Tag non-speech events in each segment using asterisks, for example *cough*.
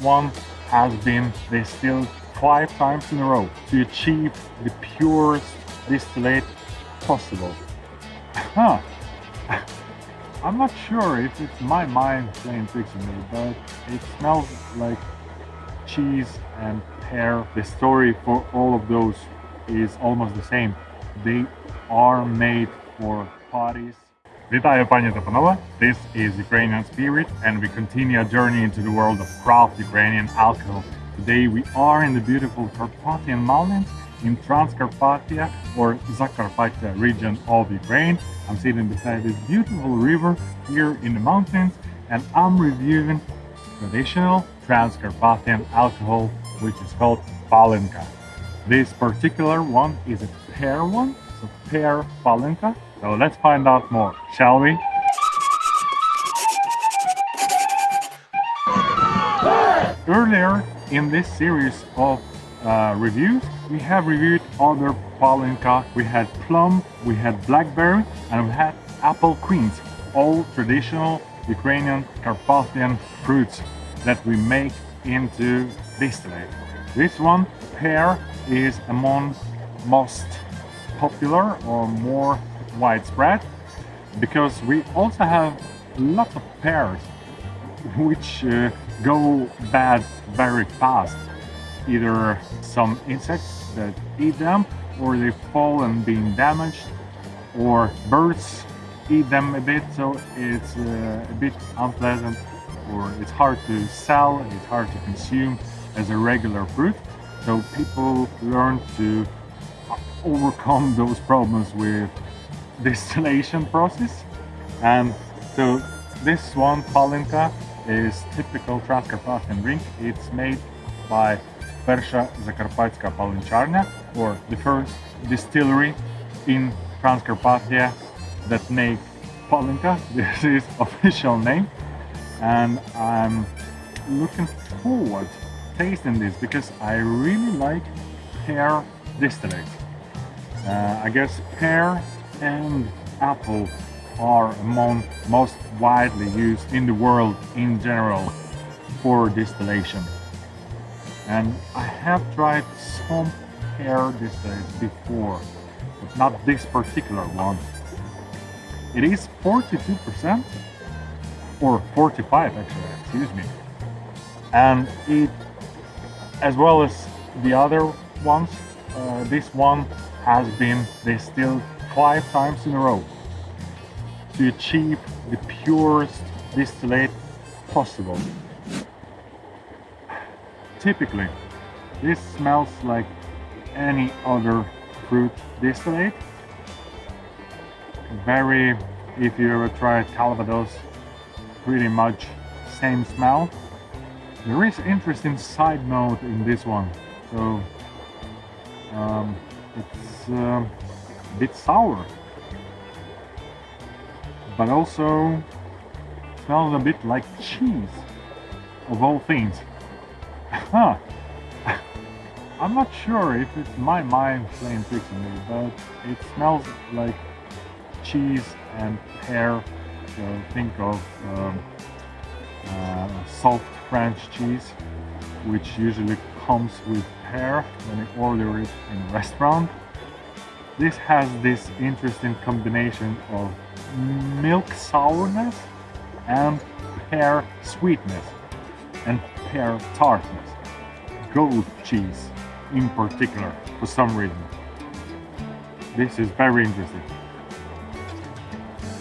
one has been distilled five times in a row to achieve the purest distillate possible. Huh. *laughs* I'm not sure if it's my mind playing tricks on me, but it smells like cheese and pear. The story for all of those is almost the same. They are made for parties. Вітаю пані та панове. This is Ukrainian Spirit and we continue a journey into the world of craft Ukrainian alcohol. Today we are in the beautiful Carpathian Mountains in Transcarpathia or Zakarpattia region of Ukraine. I'm sitting beside this beautiful river here in the mountains and I'm reviewing traditional Transcarpathian alcohol which is called Palinka. This particular one is a pear one, so pear Palinka. so let's find out more, shall we? Earlier in this series of uh, reviews, we have reviewed other Palinka. We had plum, we had blackberry, and we had apple queens, all traditional Ukrainian Carpathian fruits that we make into distillate. This one, pear, is among most popular or more widespread because we also have lots of pears *laughs* which uh, go bad very fast. Either some insects that eat them or they fall and being damaged or birds eat them a bit so it's uh, a bit unpleasant or it's hard to sell, it's hard to consume as a regular fruit. So people learn to overcome those problems with distillation process. And so this one, Palinka, is typical Transcarpathian drink. It's made by Persha Zakarpatska Palincharnia, or the first distillery in Transcarpathia that make Palinka. *laughs* This is official name. And I'm looking forward tasting this because I really like pear distillates. Uh, I guess pear and apple are among most widely used in the world in general for distillation. And I have tried some pear distillates before, but not this particular one. It is 42% or 45 actually, excuse me. And it, as well as the other ones, uh, this one has been distilled five times in a row to achieve the purest distillate possible. Typically, this smells like any other fruit distillate. Very, if you ever tried Calvados, pretty much same smell. There is interesting side note in this one, so um, it's uh, a bit sour. But also smells a bit like cheese of all things. *laughs* Huh. *laughs* I'm not sure if it's my mind playing tricks on me but it smells like cheese and pear so think of um, uh, soft French cheese which usually comes with pear when you order it in a restaurant this has this interesting combination of milk sourness and pear sweetness and pear tartness. Goat cheese in particular for some reason. This is very interesting.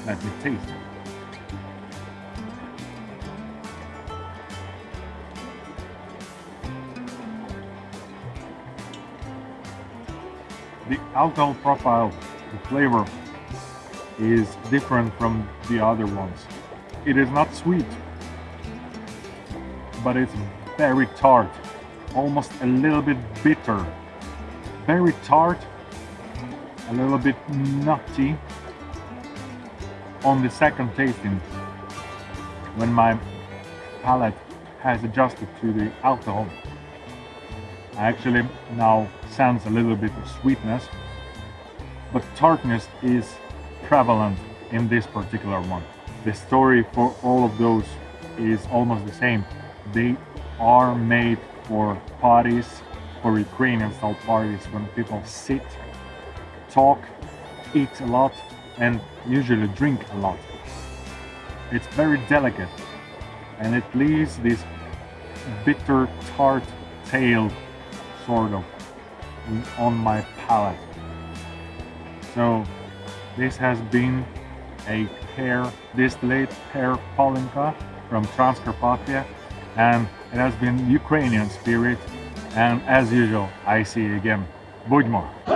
Let me taste it. The alcohol profile, the flavor is different from the other ones. It is not sweet, but it's very tart, almost a little bit bitter. Very tart, a little bit nutty on the second tasting when my palate has adjusted to the alcohol. I actually now sense a little bit of sweetness, but tartness is prevalent in this particular one. The story for all of those is almost the same. They are made for parties, for Ukrainian style parties when people sit, talk, eat a lot, and usually drink a lot. It's very delicate and it leaves this bitter tart tail sort of on my palate. So this has been a pear, this late pear Palinka from Transcarpathia and it has been Ukrainian spirit and as usual I see you again. Будьмо!